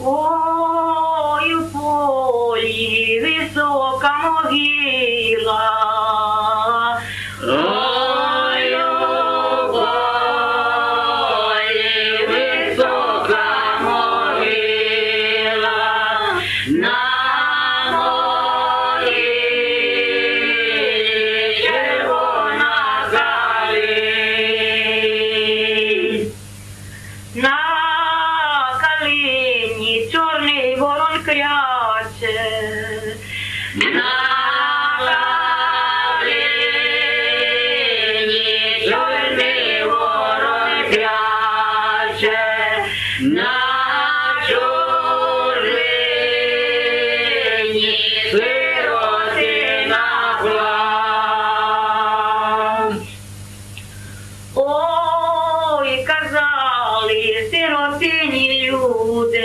Ой, у полі висока могила. сині, чорний ворон кряче. Чорний ворон кряче. വീഴൂത്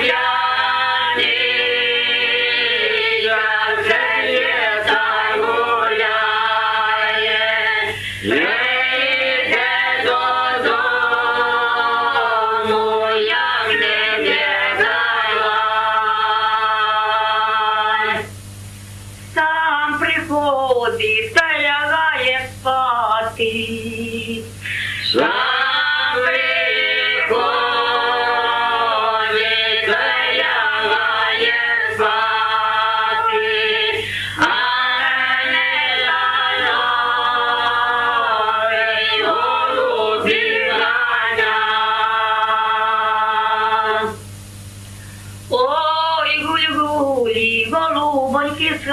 Yeah. Oh, ibu-ibu, ibu-ibu, ibu-ibu,